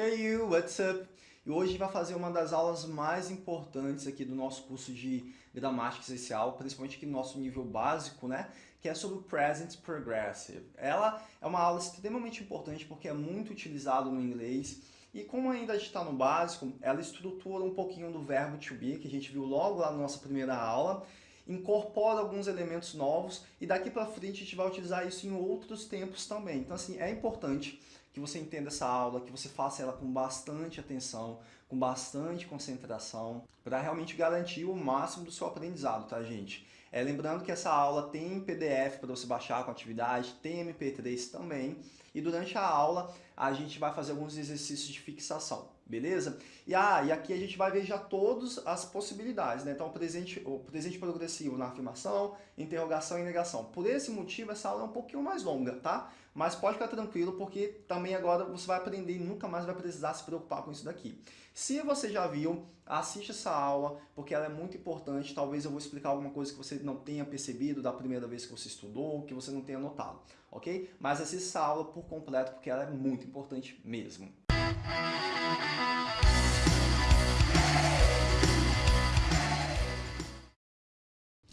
Hey you, what's up? E hoje a gente vai fazer uma das aulas mais importantes aqui do nosso curso de gramática essencial, principalmente aqui no nosso nível básico, né? Que é sobre o Present Progressive. Ela é uma aula extremamente importante porque é muito utilizado no inglês e como ainda está no básico, ela estrutura um pouquinho do verbo to be, que a gente viu logo lá na nossa primeira aula, incorpora alguns elementos novos e daqui para frente a gente vai utilizar isso em outros tempos também. Então assim, é importante que você entenda essa aula, que você faça ela com bastante atenção, com bastante concentração, para realmente garantir o máximo do seu aprendizado, tá gente? É, lembrando que essa aula tem PDF para você baixar com atividade, tem MP3 também, e durante a aula a gente vai fazer alguns exercícios de fixação, beleza? E, ah, e aqui a gente vai ver já todas as possibilidades, né? Então, o presente, o presente progressivo na afirmação, interrogação e negação. Por esse motivo, essa aula é um pouquinho mais longa, tá? Mas pode ficar tranquilo, porque também agora você vai aprender e nunca mais vai precisar se preocupar com isso daqui. Se você já viu, assiste essa aula, porque ela é muito importante. Talvez eu vou explicar alguma coisa que você não tenha percebido da primeira vez que você estudou, que você não tenha notado, ok? Mas assista essa aula por completo, porque ela é muito importante mesmo.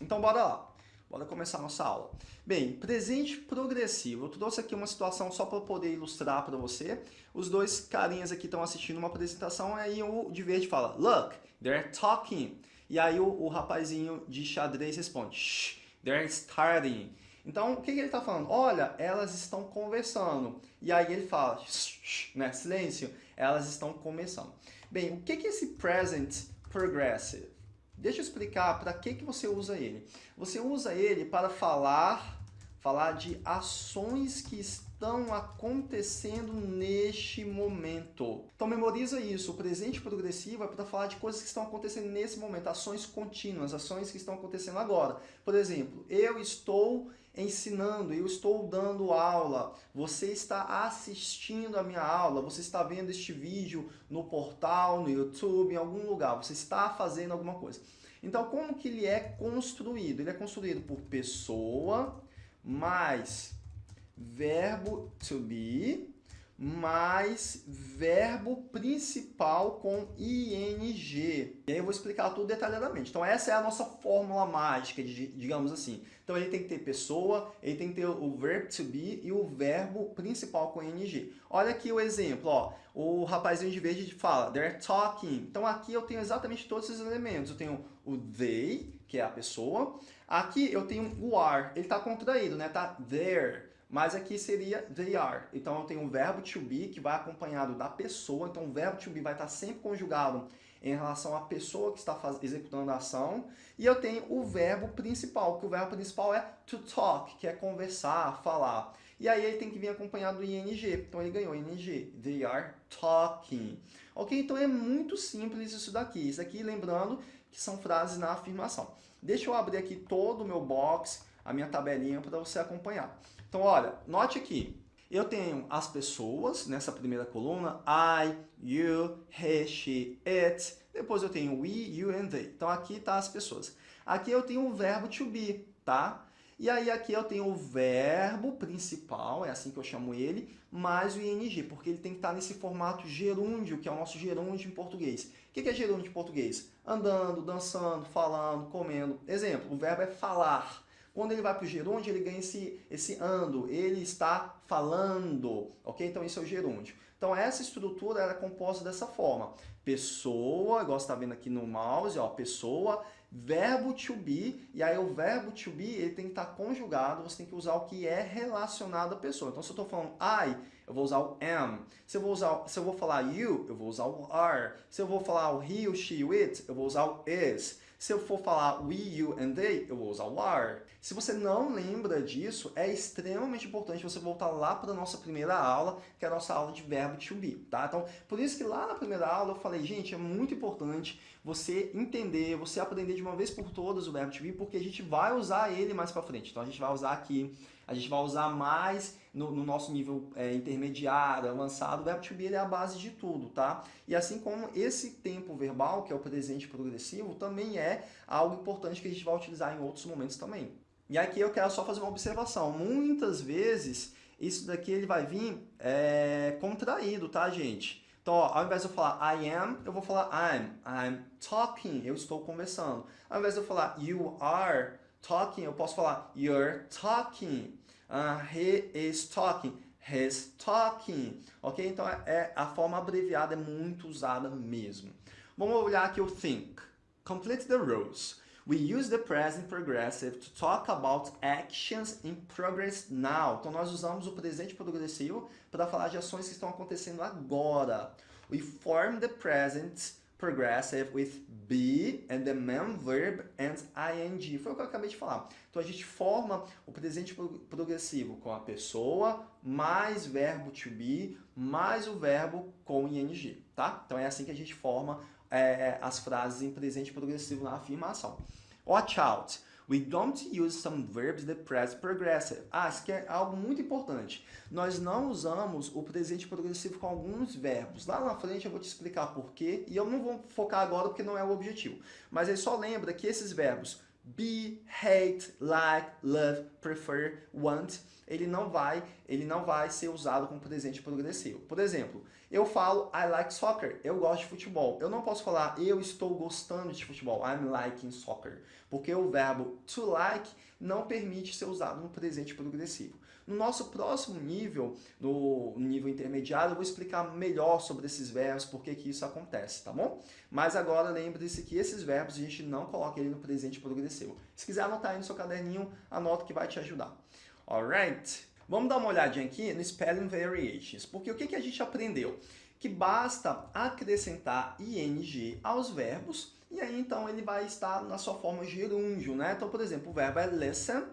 Então bora lá. Bora começar nossa aula. Bem, presente progressivo. Eu trouxe aqui uma situação só para poder ilustrar para você. Os dois carinhas aqui estão assistindo uma apresentação, aí o de verde fala, Look, they're talking. E aí o, o rapazinho de xadrez responde, Shh, they're starting. Então, o que, que ele está falando? Olha, elas estão conversando. E aí ele fala, né, silêncio, elas estão começando. Bem, o que, que é esse present progressive? Deixa eu explicar para que, que você usa ele. Você usa ele para falar, falar de ações que estão acontecendo neste momento. Então memoriza isso, o presente progressivo é para falar de coisas que estão acontecendo nesse momento, ações contínuas, ações que estão acontecendo agora. Por exemplo, eu estou ensinando, eu estou dando aula, você está assistindo a minha aula, você está vendo este vídeo no portal, no YouTube, em algum lugar, você está fazendo alguma coisa. Então, como que ele é construído? Ele é construído por pessoa mais verbo to be mais verbo principal com ing. E aí eu vou explicar tudo detalhadamente. Então essa é a nossa fórmula mágica, digamos assim. Então ele tem que ter pessoa, ele tem que ter o verbo to be e o verbo principal com ing. Olha aqui o exemplo, ó. o rapazinho de verde fala, they're talking. Então aqui eu tenho exatamente todos esses elementos. Eu tenho o they, que é a pessoa. Aqui eu tenho o are, ele está contraído, né? Tá there mas aqui seria they are. Então eu tenho um verbo to be que vai acompanhado da pessoa, então o verbo to be vai estar sempre conjugado em relação à pessoa que está executando a ação, e eu tenho o verbo principal, que o verbo principal é to talk, que é conversar, falar. E aí ele tem que vir acompanhado do ing, então ele ganhou ing, they are talking. Ok? Então é muito simples isso daqui. Isso aqui, lembrando que são frases na afirmação. Deixa eu abrir aqui todo o meu box, a minha tabelinha para você acompanhar. Então, olha, note aqui. Eu tenho as pessoas nessa primeira coluna, I, you, he, she, it. Depois eu tenho we, you and they. Então aqui tá as pessoas. Aqui eu tenho o verbo to be, tá? E aí aqui eu tenho o verbo principal, é assim que eu chamo ele, mais o ing, porque ele tem que estar nesse formato gerúndio, que é o nosso gerúndio em português. O que é gerúndio em português? Andando, dançando, falando, comendo. Exemplo, o verbo é falar. Quando ele vai para o gerúndio, ele ganha esse, esse ando, ele está falando, ok? Então isso é o gerúndio. Então essa estrutura é composta dessa forma. Pessoa, igual você está vendo aqui no mouse, ó, pessoa, verbo to be, e aí o verbo to be ele tem que estar conjugado, você tem que usar o que é relacionado à pessoa. Então se eu estou falando I, eu vou usar o am. Se eu vou, usar, se eu vou falar you, eu vou usar o are. Se eu vou falar o he, o she, o it, eu vou usar o is. Se eu for falar we, you and they, eu vou usar o are. Se você não lembra disso, é extremamente importante você voltar lá para a nossa primeira aula, que é a nossa aula de verbo to be, tá? Então, por isso que lá na primeira aula eu falei, gente, é muito importante você entender, você aprender de uma vez por todas o verbo to be, porque a gente vai usar ele mais para frente. Então, a gente vai usar aqui a gente vai usar mais no, no nosso nível é, intermediário, avançado, o verbo to be é a base de tudo, tá? E assim como esse tempo verbal, que é o presente progressivo, também é algo importante que a gente vai utilizar em outros momentos também. E aqui eu quero só fazer uma observação. Muitas vezes, isso daqui ele vai vir é, contraído, tá, gente? Então, ó, ao invés de eu falar I am, eu vou falar I'm. I'm talking. Eu estou conversando. Ao invés de eu falar you are talking, eu posso falar you're talking. Uh, he is talking. He's talking. Ok? Então, é, é, a forma abreviada é muito usada mesmo. Vamos olhar aqui o think. Complete the rules. We use the present progressive to talk about actions in progress now. Então, nós usamos o presente progressivo para falar de ações que estão acontecendo agora. We form the present progressive with be and the main verb and ing. Foi o que eu acabei de falar. Então, a gente forma o presente progressivo com a pessoa, mais verbo to be, mais o verbo com ing, tá? Então, é assim que a gente forma é, é, as frases em presente progressivo na afirmação. Watch out! We don't use some verbs the present progressive. Ah, isso aqui é algo muito importante. Nós não usamos o presente progressivo com alguns verbos. Lá na frente eu vou te explicar por quê, e eu não vou focar agora porque não é o objetivo. Mas aí só lembra que esses verbos be, hate, like, love, prefer, want, ele não vai, ele não vai ser usado com presente progressivo. Por exemplo, eu falo I like soccer, eu gosto de futebol. Eu não posso falar eu estou gostando de futebol, I'm liking soccer, porque o verbo to like não permite ser usado no presente progressivo. No nosso próximo nível, no nível intermediário, eu vou explicar melhor sobre esses verbos, por que isso acontece, tá bom? Mas agora lembre-se que esses verbos a gente não coloca ele no presente progressivo. Se quiser anotar aí no seu caderninho, anota que vai te ajudar. Alright? Vamos dar uma olhadinha aqui no Spelling Variations, porque o que, a gente aprendeu? Que basta acrescentar ing aos verbos, e aí então ele vai estar na sua forma gerúndio, né? Então, por exemplo, o verbo é listen,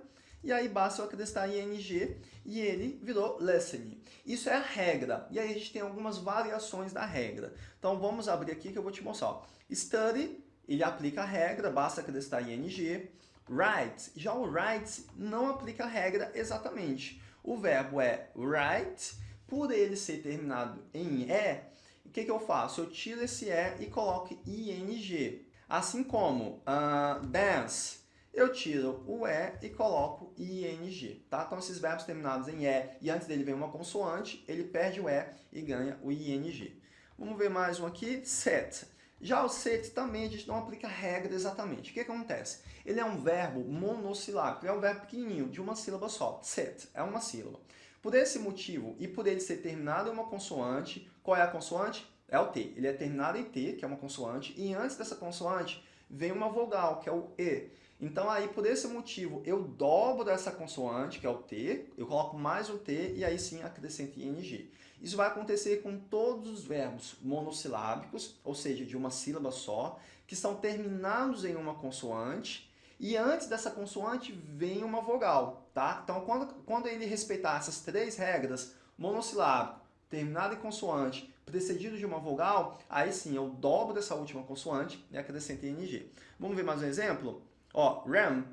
e aí basta eu acrescentar ing e ele virou listening. Isso é a regra, e aí a gente tem algumas variações da regra. Então vamos abrir aqui que eu vou te mostrar. Study, ele aplica a regra, basta acrescentar ing. Write, já o write não aplica a regra exatamente. O verbo é write, por ele ser terminado em E, o que, que eu faço? Eu tiro esse E e coloco ing. Assim como uh, dance, eu tiro o E e coloco ING, tá? Então, esses verbos terminados em E e antes dele vem uma consoante, ele perde o E e ganha o ING. Vamos ver mais um aqui, set. Já o set também a gente não aplica regra exatamente. O que acontece? Ele é um verbo monossilábico, é um verbo pequenininho, de uma sílaba só. Set é uma sílaba. Por esse motivo e por ele ser terminado em uma consoante, qual é a consoante? É o T. Ele é terminado em T, que é uma consoante, e antes dessa consoante vem uma vogal, que é o E. Então aí, por esse motivo, eu dobro essa consoante, que é o T, eu coloco mais o T e aí sim acrescento ING. Isso vai acontecer com todos os verbos monossilábicos, ou seja, de uma sílaba só, que são terminados em uma consoante e antes dessa consoante vem uma vogal, tá? Então, quando, quando ele respeitar essas três regras, monossilábico, terminado em consoante, precedido de uma vogal, aí sim eu dobro essa última consoante e acrescento ING. Vamos ver mais um exemplo? Ó, ram.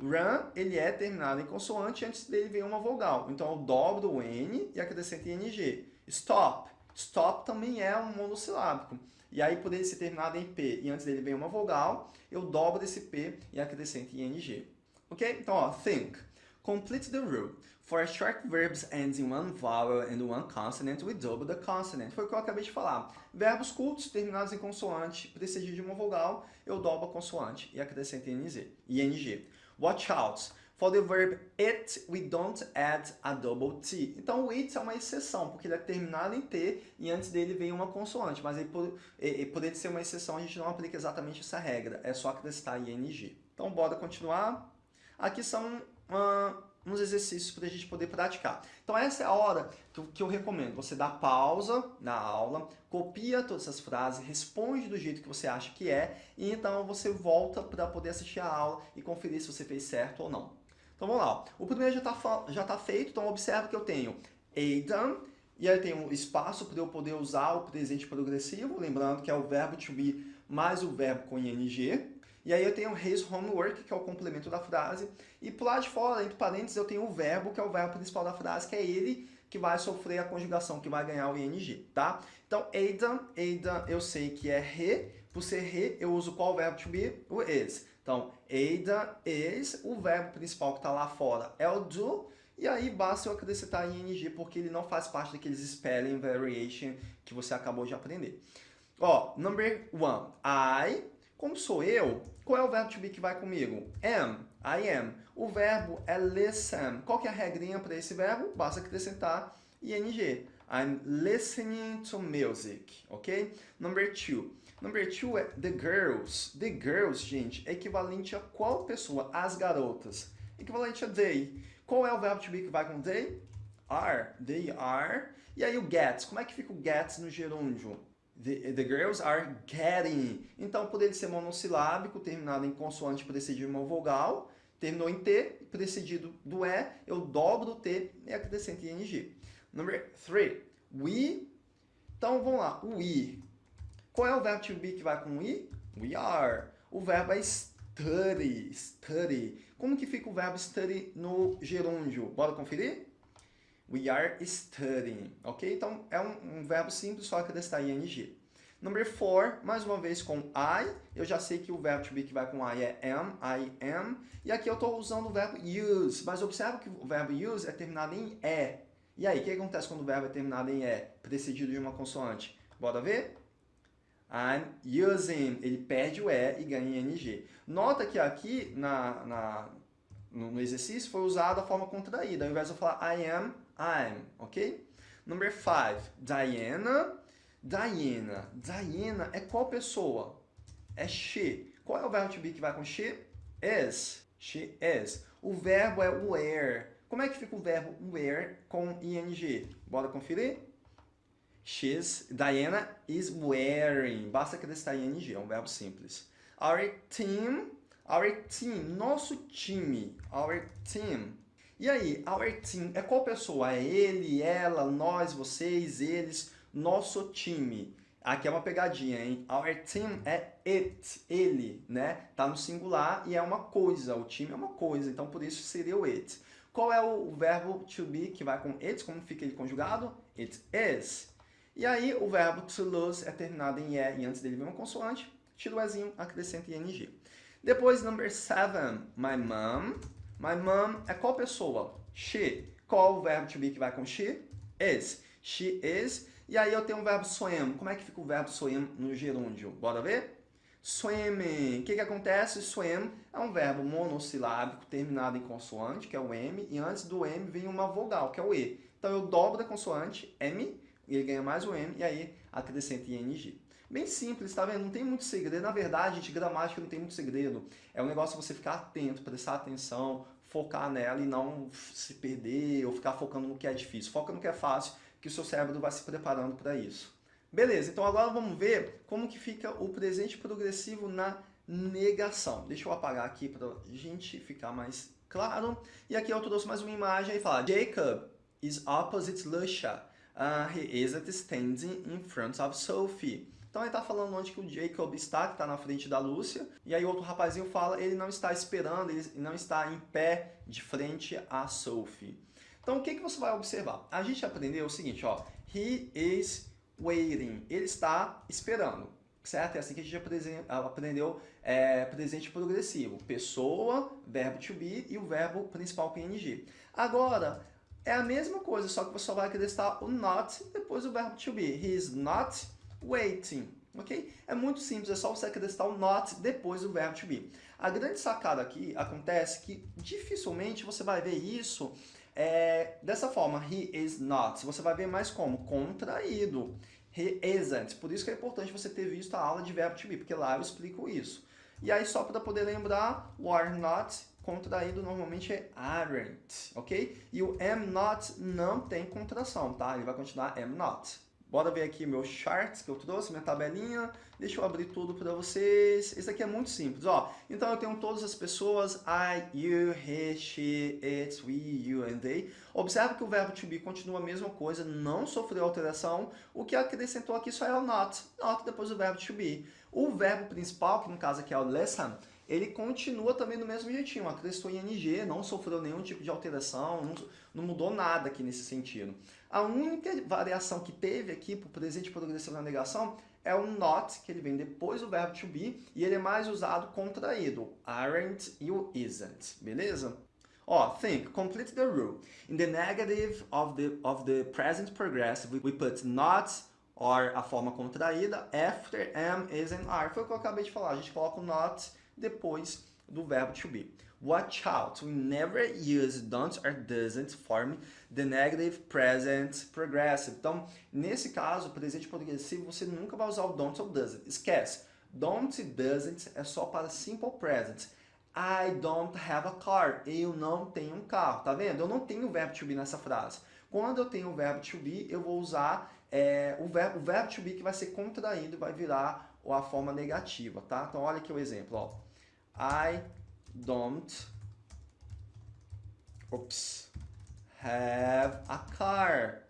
Ram, ele é terminado em consoante, antes dele vem uma vogal. Então, eu dobro o N e acrescento ING. Stop. Stop também é um monossilábico. E aí, por ele ser terminado em P e antes dele vem uma vogal, eu dobro esse P e acrescento ING. Ok? Então, ó, think. Complete the rule. For short verbs ends in one vowel and one consonant, we double the consonant. Foi o que eu acabei de falar. Verbos curtos terminados em consoante, precedido de uma vogal, eu dobro a consoante e acrescento ing. Watch out. For the verb it, we don't add a double T. Então, o it é uma exceção, porque ele é terminado em T e antes dele vem uma consoante. Mas aí, por, ele ser uma exceção, a gente não aplica exatamente essa regra. É só acrescentar ing. Então, bora continuar. Aqui são uh, uns exercícios para a gente poder praticar. Então essa é a hora que eu recomendo. Você dá pausa na aula, copia todas essas frases, responde do jeito que você acha que é, e então você volta para poder assistir a aula e conferir se você fez certo ou não. Então vamos lá. O primeiro já está já tá feito, então observa que eu tenho Aidan, e aí tem um espaço para eu poder usar o presente progressivo, lembrando que é o verbo to be mais o verbo com ing, e aí eu tenho his homework, que é o complemento da frase. E por lá de fora, entre parênteses, eu tenho o verbo, que é o verbo principal da frase, que é ele que vai sofrer a conjugação, que vai ganhar o ing, tá? Então, Aidan, Aidan eu sei que é he. Por ser he, eu uso qual verbo to be? O is. Então, Aidan is, o verbo principal que está lá fora é o do, E aí basta eu acrescentar ing, porque ele não faz parte daqueles spelling variation que você acabou de aprender. Ó, number one, I, como sou eu, qual é o verbo to be que vai comigo? Am, I am. O verbo é listen. Qual que é a regrinha para esse verbo? Basta acrescentar ing. I'm listening to music, ok? Number two. Number two é the girls. The girls, gente, é equivalente a qual pessoa? As garotas. Equivalente a they. Qual é o verbo to be que vai com they? Are. They are. E aí o gets. Como é que fica o gets no gerúndio? The, the, girls are getting. Então, por ele ser monossilábico, terminado em consoante precedido de uma vogal, terminou em T, precedido do E, eu dobro o T e acrescento ing. Number three, we. Então, vamos lá, we. Qual é o verbo to be que vai com we? We are. O verbo é study, study. Como que fica o verbo study no gerúndio? Bora conferir? We are studying, ok? Então, é um, um verbo simples, só acrescentar ing. Number four, mais uma vez com I. Eu já sei que o verbo to be que vai com I é am, I am. E aqui eu estou usando o verbo use, mas observa que o verbo use é terminado em E. E aí, o que acontece quando o verbo é terminado em E, precedido de uma consoante? Bora ver? I'm using. Ele perde o E e ganha ing. Nota que aqui na, na, no, exercício foi usada a forma contraída. Ao invés de eu falar I am, I'm, ok? Number five, Diana. Diana. Diana é qual pessoa? É she. Qual é o verbo to be que vai com she? Is. She is. O verbo é wear. Como é que fica o verbo wear com ing? Bora conferir? She's, Diana is wearing. Basta acrescentar ing, é um verbo simples. Our team, our team, nosso time, our team. E aí, our team é qual pessoa? É ele, ela, nós, vocês, eles, nosso time. Aqui é uma pegadinha, hein? Our team é it, ele, né? Tá no singular e é uma coisa, o time é uma coisa, então por isso seria o it. Qual é o verbo to be que vai com it? Como fica ele conjugado? It is. E aí o verbo to lose é terminado em e e antes dele vem uma consoante, tira o ezinho, acrescenta ing. Depois, number seven, my mom. My mom é qual pessoa? She. Qual o verbo to be que vai com she? Is. She is. E aí eu tenho o verbo swim. Como é que fica o verbo swim no gerúndio? Bora ver? Swimming. O que, que acontece? Swim é um verbo monossilábico terminado em consoante, que é o M, e antes do M vem uma vogal, que é o E. Então eu dobro a consoante, M, e ele ganha mais o M, e aí acrescenta ING. Bem simples, tá vendo? Não tem muito segredo. Na verdade, gente, gramática não tem muito segredo. É um negócio você ficar atento, prestar atenção, focar nela e não se perder ou ficar focando no que é difícil. Foca no que é fácil, que o seu cérebro vai se preparando para isso. Beleza, então agora vamos ver como que fica o presente progressivo na negação. Deixa eu apagar aqui para a gente ficar mais claro. E aqui eu trouxe mais uma imagem e fala Jacob is opposite Lucia uh, he isn't standing in front of Sophie. Então ele está falando onde que o Jacob está, que está na frente da Lúcia, e aí outro rapazinho fala, ele não está esperando, ele não está em pé de frente a Sophie. Então o que, que você vai observar? A gente aprendeu o seguinte, ó, he is waiting, ele está esperando, certo? É assim que a gente aprendeu é, presente progressivo, pessoa, verbo to be e o verbo principal ing. Agora, é a mesma coisa, só que você só vai acrescentar o not depois do verbo to be. He is not waiting. Ok? É muito simples, é só você acrescentar o not depois do verbo to be. A grande sacada aqui acontece que dificilmente você vai ver isso é, dessa forma, he is not. Você vai ver mais como? Contraído. He isn't. Por isso que é importante você ter visto a aula de verbo to be, porque lá eu explico isso. E aí, só para poder lembrar, o are not contraído normalmente é aren't, ok? E o am not não tem contração, tá? Ele vai continuar am not. Bora ver aqui meu charts que eu trouxe, minha tabelinha. Deixa eu abrir tudo para vocês. Isso aqui é muito simples, ó. Então eu tenho todas as pessoas, I, you, he, she, it, we, you and they. Observe que o verbo to be continua a mesma coisa, não sofreu alteração. O que acrescentou aqui só é o not. Not depois do verbo to be. O verbo principal, que no caso aqui é o listen, ele continua também do mesmo jeitinho, acrescentou ING, não sofreu nenhum tipo de alteração, não, não mudou nada aqui nesse sentido. A única variação que teve aqui para o presente progressivo na negação é o not, que ele vem depois do verbo to be, e ele é mais usado contraído, aren't e o isn't, beleza? Ó, think, complete the rule. In the negative of the, of the present progressive, we put not or a forma contraída after am, is and are. Foi o que eu acabei de falar. A gente coloca o not depois do verbo to be. Watch out, we never use don't or doesn't form the negative present progressive. Então, nesse caso, presente progressivo, você nunca vai usar o don't ou doesn't. Esquece. Don't e doesn't é só para simple present. I don't have a car. Eu não tenho um carro. Tá vendo? Eu não tenho o verbo to be nessa frase. Quando eu tenho o verbo to be, eu vou usar é, o, verbo, o verbo to be que vai ser contraído e vai virar a forma negativa, tá? Então, olha aqui o exemplo, ó. I don't oops, have a car.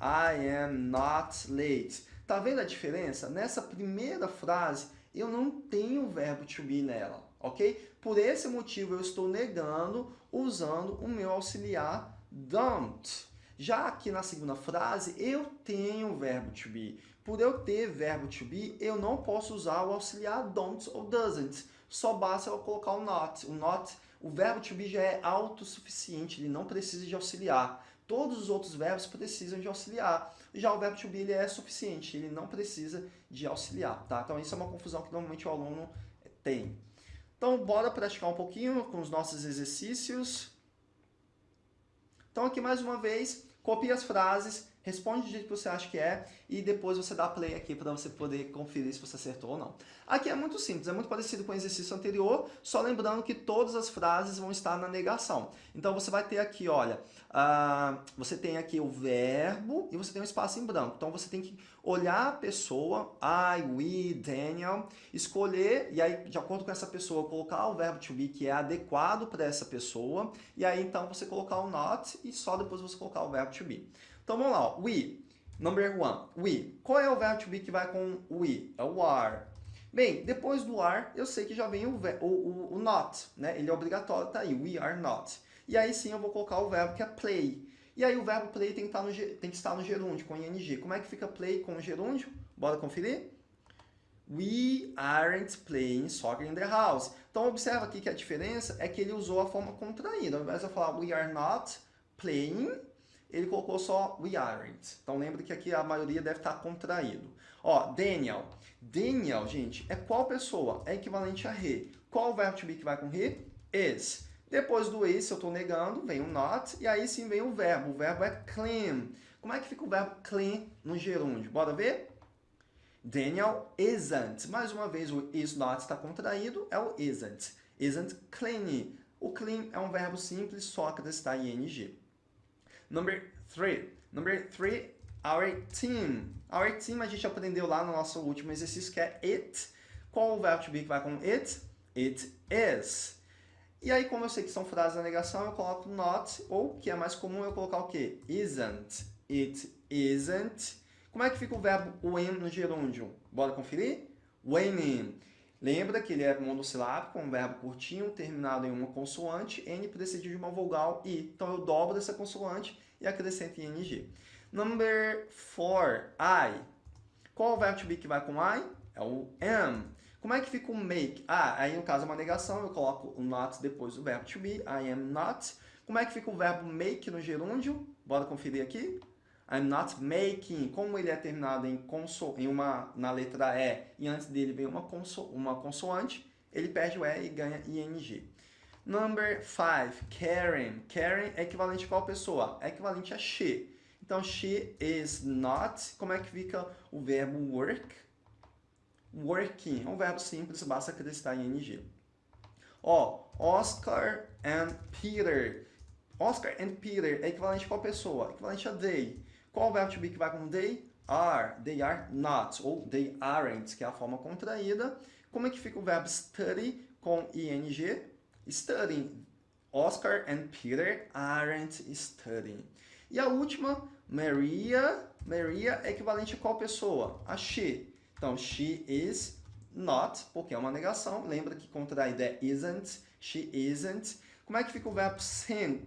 I am not late. Tá vendo a diferença? Nessa primeira frase, eu não tenho o verbo to be nela, ok? Por esse motivo, eu estou negando usando o meu auxiliar don't. Já aqui na segunda frase, eu tenho o verbo to be. Por eu ter verbo to be, eu não posso usar o auxiliar don't ou doesn't. Só basta eu colocar o not. O not, o verbo to be já é autossuficiente, ele não precisa de auxiliar. Todos os outros verbos precisam de auxiliar. Já o verbo to be ele é suficiente, ele não precisa de auxiliar, tá? Então isso é uma confusão que normalmente o aluno tem. Então bora praticar um pouquinho com os nossos exercícios. Então aqui mais uma vez, copie as frases, responde do jeito que você acha que é e depois você dá play aqui para você poder conferir se você acertou ou não. Aqui é muito simples, é muito parecido com o exercício anterior, só lembrando que todas as frases vão estar na negação. Então você vai ter aqui, olha, uh, você tem aqui o verbo e você tem um espaço em branco. Então você tem que olhar a pessoa, I, we, Daniel, escolher, e aí de acordo com essa pessoa, colocar o verbo to be que é adequado para essa pessoa, e aí então você colocar o not e só depois você colocar o verbo to be. Então vamos lá, we, number one, we. Qual é o verbo to be que vai com we? É o are. Bem, depois do are, eu sei que já vem o, o, o, o not, né? Ele é obrigatório, tá aí, we are not. E aí sim eu vou colocar o verbo que é play. E aí o verbo play tem que, estar no, tem que estar no gerúndio, com ing. Como é que fica play com gerúndio? Bora conferir? We aren't playing soccer in the house. Então observa aqui que a diferença é que ele usou a forma contraída. Ao invés de eu falar we are not playing, ele colocou só we aren't. Então lembre que aqui a maioria deve estar contraído. Ó, Daniel. Daniel, gente, é qual pessoa? É equivalente a he. Qual verbo to be que vai com he? Is. Depois do is, eu estou negando, vem o not, e aí sim vem o verbo. O verbo é clean. Como é que fica o verbo clean no gerúndio? Bora ver? Daniel isn't. Mais uma vez, o is not está contraído, é o isn't. Isn't clean. O clean é um verbo simples, só acrescentar ing. Number three. Number three, our team. Our team a gente aprendeu lá no nosso último exercício, que é it. Qual o verbo to be que vai com it? It is. E aí, como eu sei que são frases na negação, eu coloco not, ou, que é mais comum, eu colocar o quê? Isn't. It isn't. Como é que fica o verbo when no gerúndio? Bora conferir? When. Lembra que ele é monossilábico, um verbo curtinho, terminado em uma consoante, N precede de uma vogal I. Então, eu dobro essa consoante e acrescento ING. Number 4, I. Qual o verbo to be que vai com I? É o am. Como é que fica o make? Ah, aí no caso é uma negação, eu coloco o not depois do verbo to be, I am not. Como é que fica o verbo make no gerúndio? Bora conferir aqui. I'm not making. Como ele é terminado em, conso, em uma, na letra E e antes dele vem uma, conso, uma consoante, ele perde o E e ganha ING. Number 5, Karen. Karen é equivalente a qual pessoa? É equivalente a she. Então, she is not. Como é que fica o verbo work? working. É um verbo simples, basta acrescentar ing. Ó, Oscar and Peter. Oscar and Peter é equivalente a qual pessoa? Equivalente a they. Qual verbo to be que vai com they? Are. They are not. Ou they aren't, que é a forma contraída. Como é que fica o verbo study com ing? Studying. Oscar and Peter aren't studying. E a última, Maria. Maria é equivalente a qual pessoa? A she. Então, she is not, porque é uma negação. Lembra que contraída é isn't, she isn't. Como é que fica o verbo sing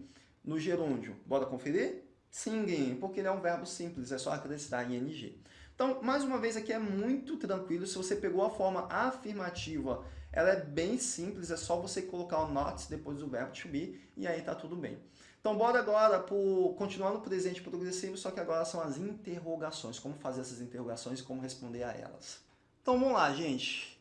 no gerúndio? Bora conferir? Singing, porque ele é um verbo simples, é só acrescentar ing. Então, mais uma vez, aqui é muito tranquilo. Se você pegou a forma afirmativa, ela é bem simples. É só você colocar o not depois do verbo to be e aí tá tudo bem. Então, bora agora continuar no presente progressivo, só que agora são as interrogações. Como fazer essas interrogações e como responder a elas. Então, vamos lá, gente.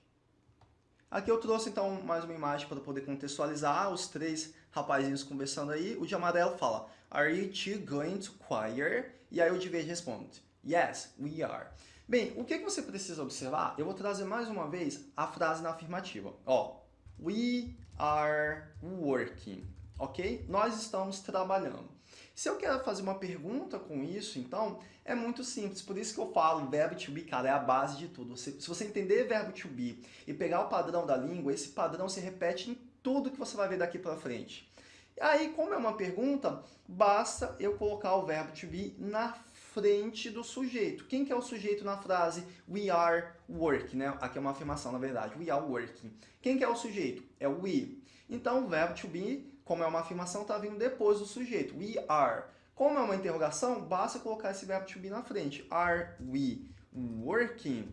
Aqui eu trouxe, então, mais uma imagem para poder contextualizar os três rapazinhos conversando aí. O de amarelo fala, Are you two going to choir? E aí o de verde responde, Yes, we are. Bem, o que, você precisa observar? Eu vou trazer mais uma vez a frase na afirmativa. Ó, we are working ok? Nós estamos trabalhando. Se eu quero fazer uma pergunta com isso, então, é muito simples. Por isso que eu falo, verbo to be, cara, é a base de tudo. Se, se você entender verbo to be e pegar o padrão da língua, esse padrão se repete em tudo que você vai ver daqui para frente. Aí, como é uma pergunta, basta eu colocar o verbo to be na frente do sujeito. Quem que é o sujeito na frase we are working, né? Aqui é uma afirmação, na verdade. We are working. Quem que é o sujeito? É o we. Então, o verbo to be como é uma afirmação, está vindo depois do sujeito. We are. Como é uma interrogação, basta colocar esse verbo to be na frente. Are we working?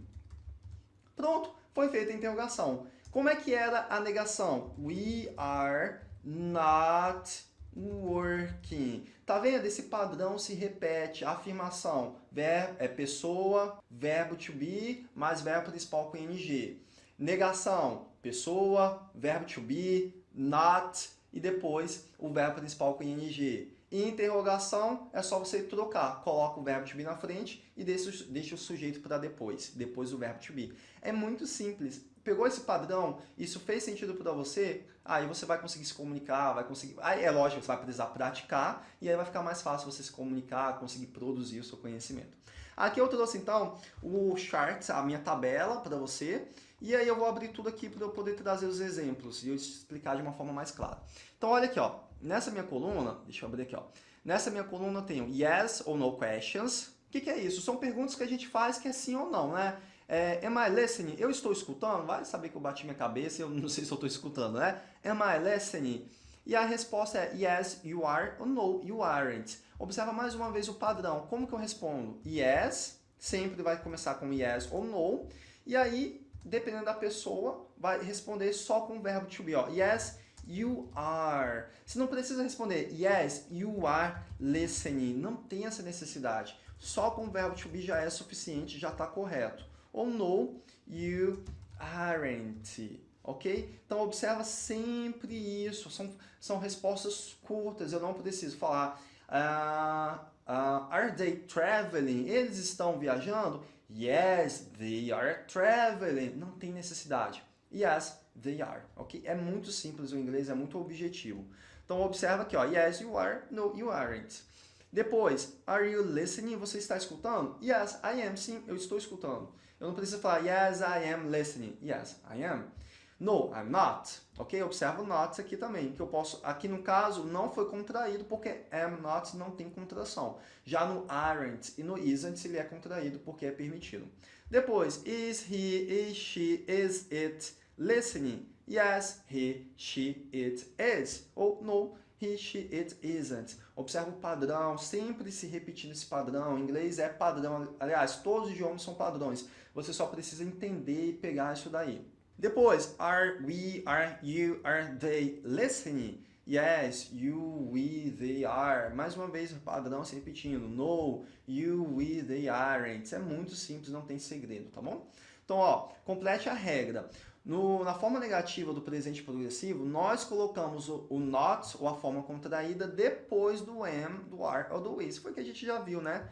Pronto, foi feita a interrogação. Como é que era a negação? We are not working. Tá vendo? Esse padrão se repete. Afirmação verbo, é pessoa, verbo to be, mais verbo principal com ing. Negação, pessoa, verbo to be, not, e depois o verbo principal com ing. Interrogação é só você trocar. Coloca o verbo to be na frente e deixa o sujeito para depois. Depois o verbo to be. É muito simples. Pegou esse padrão, isso fez sentido para você, aí você vai conseguir se comunicar, vai conseguir... Aí é lógico, você vai precisar praticar e aí vai ficar mais fácil você se comunicar, conseguir produzir o seu conhecimento. Aqui eu trouxe então o chart, a minha tabela para você, e aí eu vou abrir tudo aqui para eu poder trazer os exemplos e eu explicar de uma forma mais clara. Então olha aqui, ó. nessa minha coluna, deixa eu abrir aqui, ó. nessa minha coluna eu tenho yes ou no questions. O que, que é isso? São perguntas que a gente faz que é sim ou não, né? É, am I listening? Eu estou escutando? Vai saber que eu bati minha cabeça e eu não sei se eu estou escutando, né? Am I listening? E a resposta é yes, you are ou no, you aren't. Observa mais uma vez o padrão. Como que eu respondo? Yes, sempre vai começar com yes ou no. E aí dependendo da pessoa, vai responder só com o verbo to be. Ó. Yes, you are. Você não precisa responder yes, you are listening. Não tem essa necessidade. Só com o verbo to be já é suficiente, já está correto. Ou no, you aren't. Ok? Então, observa sempre isso. São, são respostas curtas. Eu não preciso falar... Uh, uh, are they traveling? Eles estão viajando? Yes, they are traveling. Não tem necessidade. Yes, they are. Ok? É muito simples o inglês, é muito objetivo. Então, observa aqui, ó. Yes, you are. No, you aren't. Depois, are you listening? Você está escutando? Yes, I am. Sim, eu estou escutando. Eu não preciso falar yes, I am listening. Yes, I am. No, I'm not. Ok? Observa o not aqui também, que eu posso... Aqui no caso, não foi contraído porque am not não tem contração. Já no aren't e no isn't ele é contraído porque é permitido. Depois, is he, is she, is it listening? Yes, he, she, it is. Ou no, he, she, it isn't. Observa o padrão, sempre se repetindo esse padrão. Inglês é padrão. Aliás, todos os idiomas são padrões. Você só precisa entender e pegar isso daí. Depois, are we, are you, are they listening? Yes, you, we, they are. Mais uma vez, padrão se repetindo. No, you, we, they aren't. Isso é muito simples, não tem segredo, tá bom? Então, ó, complete a regra. No, na forma negativa do presente progressivo, nós colocamos o, o, not, ou a forma contraída, depois do am, do are ou do is. Foi que a gente já viu, né?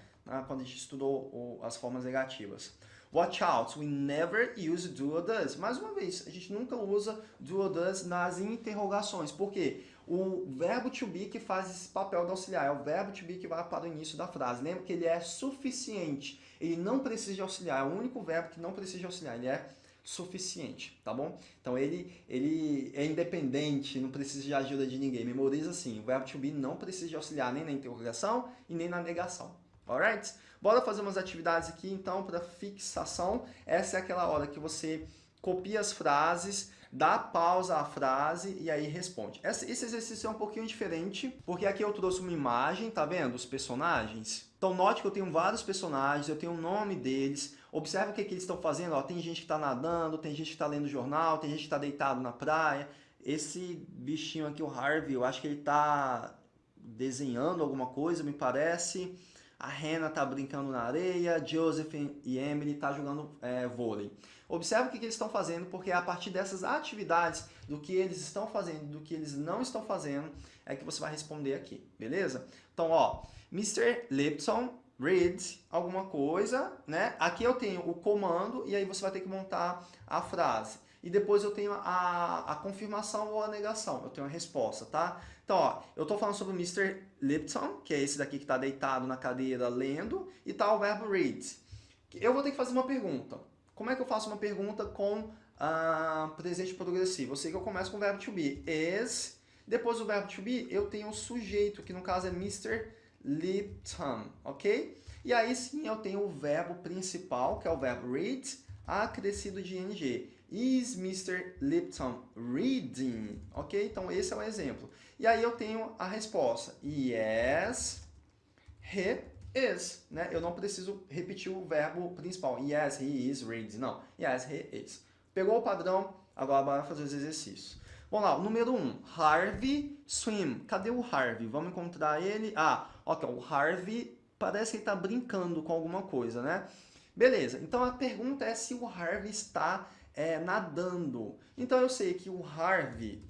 Quando a gente estudou as formas negativas. Watch out, we never use do or does. Mais uma vez, a gente nunca usa do or does nas interrogações. Por quê? O verbo to be que faz esse papel de auxiliar, é o verbo to be que vai para o início da frase. Lembra que ele é suficiente, ele não precisa de auxiliar, é o único verbo que não precisa de auxiliar, ele é suficiente, tá bom? Então ele, ele é independente, não precisa de ajuda de ninguém. Memoriza assim, o verbo to be não precisa de auxiliar nem na interrogação e nem na negação. Alright? Bora fazer umas atividades aqui, então, para fixação. Essa é aquela hora que você copia as frases, dá pausa à frase e aí responde. Esse exercício é um pouquinho diferente, porque aqui eu trouxe uma imagem, tá vendo? Os personagens. Então note que eu tenho vários personagens, eu tenho o nome deles. Observe o que, que eles estão fazendo. Ó, tem gente que está nadando, tem gente que está lendo jornal, tem gente que está deitado na praia. Esse bichinho aqui, o Harvey, eu acho que ele está desenhando alguma coisa, me parece. A Hannah está brincando na areia, Joseph e Emily estão tá jogando é, vôlei. Observe o que, que eles estão fazendo, porque é a partir dessas atividades, do que eles estão fazendo, do que eles não estão fazendo, é que você vai responder aqui, beleza? Então, ó, Mr. Lipton reads alguma coisa, né? Aqui eu tenho o comando e aí você vai ter que montar a frase. E depois eu tenho a, a confirmação ou a negação, eu tenho a resposta, tá? Então, ó, eu estou falando sobre o Mr. Lipton, que é esse daqui que está deitado na cadeira lendo, e tá o verbo read. Eu vou ter que fazer uma pergunta. Como é que eu faço uma pergunta com uh, presente progressivo? Eu sei que eu começo com o verbo to be. Is, depois do verbo to be, eu tenho o sujeito, que no caso é Mr. Lipton, ok? E aí sim eu tenho o verbo principal, que é o verbo read, acrescido de ing. Is Mr. Lipton reading? Ok? Então, esse é o exemplo. E aí eu tenho a resposta. Yes, he is. Né? Eu não preciso repetir o verbo principal. Yes, he is reading. Não. Yes, he is. Pegou o padrão? Agora bora fazer os exercícios. Vamos lá, o número 1. Um, Harvey swim. Cadê o Harvey? Vamos encontrar ele. Ah, ok. O Harvey parece que ele está brincando com alguma coisa, né? Beleza. Então a pergunta é se o Harvey está é, nadando. Então eu sei que o Harvey,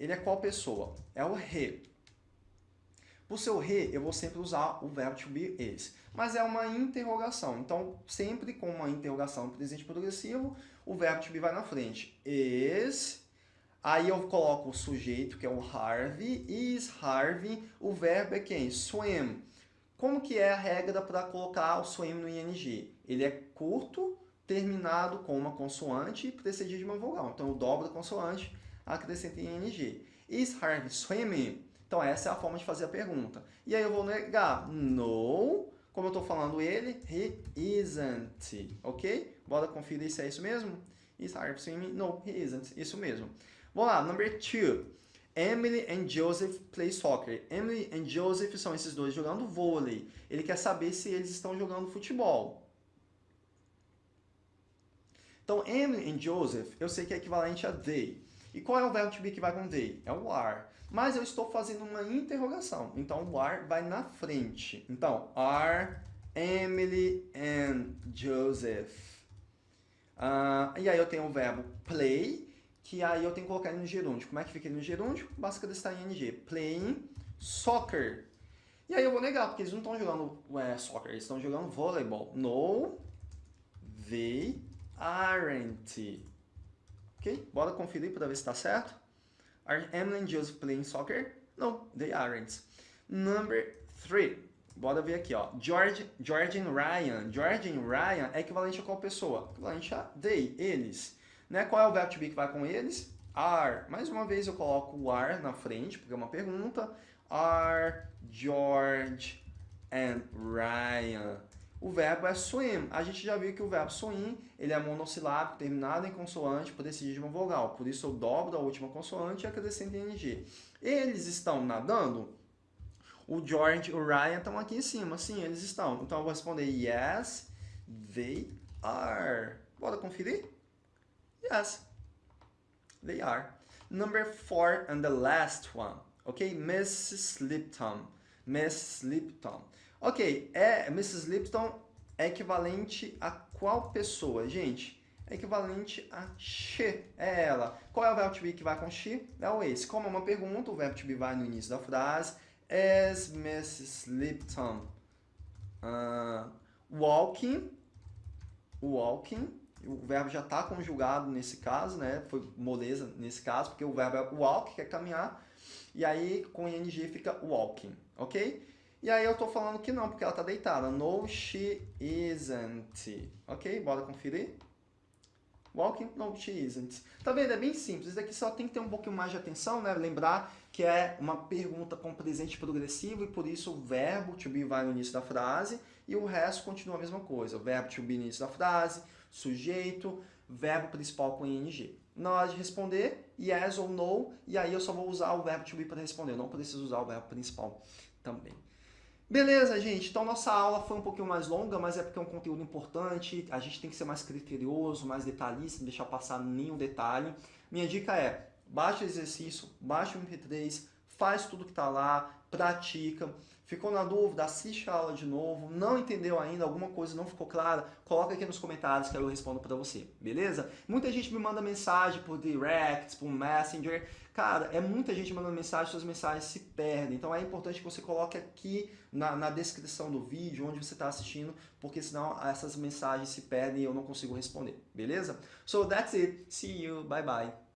ele é qual pessoa? É o he. Por ser o he, eu vou sempre usar o verbo to be is. Mas é uma interrogação. Então, sempre com uma interrogação presente progressivo, o verbo to be vai na frente. Is. Aí eu coloco o sujeito, que é o Harvey. Is Harvey. O verbo é quem? Swim. Como que é a regra para colocar o swim no ing? Ele é curto, terminado com uma consoante e precedido de uma vogal. Então, eu dobro a consoante, acrescento em ing. Is Harvey swimming? Então, essa é a forma de fazer a pergunta. E aí eu vou negar. No. Como eu estou falando ele, he isn't. Ok? Bora conferir se é isso mesmo? Is Harvey swimming? No, he isn't. Isso mesmo. Vamos lá, number two. Emily and Joseph play soccer. Emily and Joseph são esses dois jogando vôlei. Ele quer saber se eles estão jogando futebol. Então, Emily e Joseph, eu sei que é equivalente a they. E qual é o verbo to be que vai com they? É o are. Mas eu estou fazendo uma interrogação. Então, o are vai na frente. Então, are Emily and Joseph. Uh, e aí eu tenho o verbo play, que aí eu tenho que colocar ele no gerúndio. Como é que fica ele no gerúndio? Basta em ing. Playing soccer. E aí eu vou negar, porque eles não estão jogando é, soccer, eles estão jogando voleibol. No, they aren't. Ok? Bora conferir para ver se está certo. Are Emily and Joseph playing soccer? No, they aren't. Number three. Bora ver aqui, ó. George, George and Ryan. George and Ryan é equivalente a qual pessoa? Equivalente a they, eles. Né? Qual é o verbo to be que vai com eles? Are. Mais uma vez eu coloco o are na frente, porque é uma pergunta. Are George and Ryan o verbo é swim. A gente já viu que o verbo swim, ele é monossilábico, terminado em consoante, precede de uma vogal. Por isso eu dobro a última consoante e acrescento ing. Eles estão nadando? O George e o Ryan estão aqui em cima. Sim, eles estão. Então eu vou responder yes, they are. Bora conferir? Yes, they are. Number four and the last one. Ok? Mrs. Lipton. Miss Lipton. Ok, é, Mrs. Lipton é equivalente a qual pessoa? Gente, é equivalente a she, é ela. Qual é o verbo to be que vai com she? É o esse. Como é uma pergunta, o verbo to be vai no início da frase. Is Mrs. Lipton uh, walking? Walking. O verbo já está conjugado nesse caso, né? Foi moleza nesse caso, porque o verbo é walk, que é caminhar. E aí, com ing fica walking, ok? E aí eu tô falando que não, porque ela tá deitada. No, she isn't. Ok? Bora conferir? Walking? No, she isn't. Tá vendo? É bem simples. Isso aqui só tem que ter um pouquinho mais de atenção, né? Lembrar que é uma pergunta com presente progressivo e por isso o verbo to be vai no início da frase e o resto continua a mesma coisa. O verbo to be no início da frase, sujeito, verbo principal com ing. Na hora de responder, yes ou no, e aí eu só vou usar o verbo to be para responder, eu não preciso usar o verbo principal também. Beleza, gente? Então nossa aula foi um pouquinho mais longa, mas é porque é um conteúdo importante, a gente tem que ser mais criterioso, mais detalhista, não deixar passar nenhum detalhe. Minha dica é, baixa o exercício, baixa o MP3, faz tudo que está lá, pratica. Ficou na dúvida? Assiste a aula de novo. Não entendeu ainda? Alguma coisa não ficou clara? Coloca aqui nos comentários que eu respondo para você, beleza? Muita gente me manda mensagem por direct, por messenger. Cara, é muita gente mandando mensagem, suas mensagens se perdem. Então é importante que você coloque aqui na, na descrição do vídeo, onde você está assistindo, porque senão essas mensagens se perdem e eu não consigo responder, beleza? So that's it. See you. Bye bye.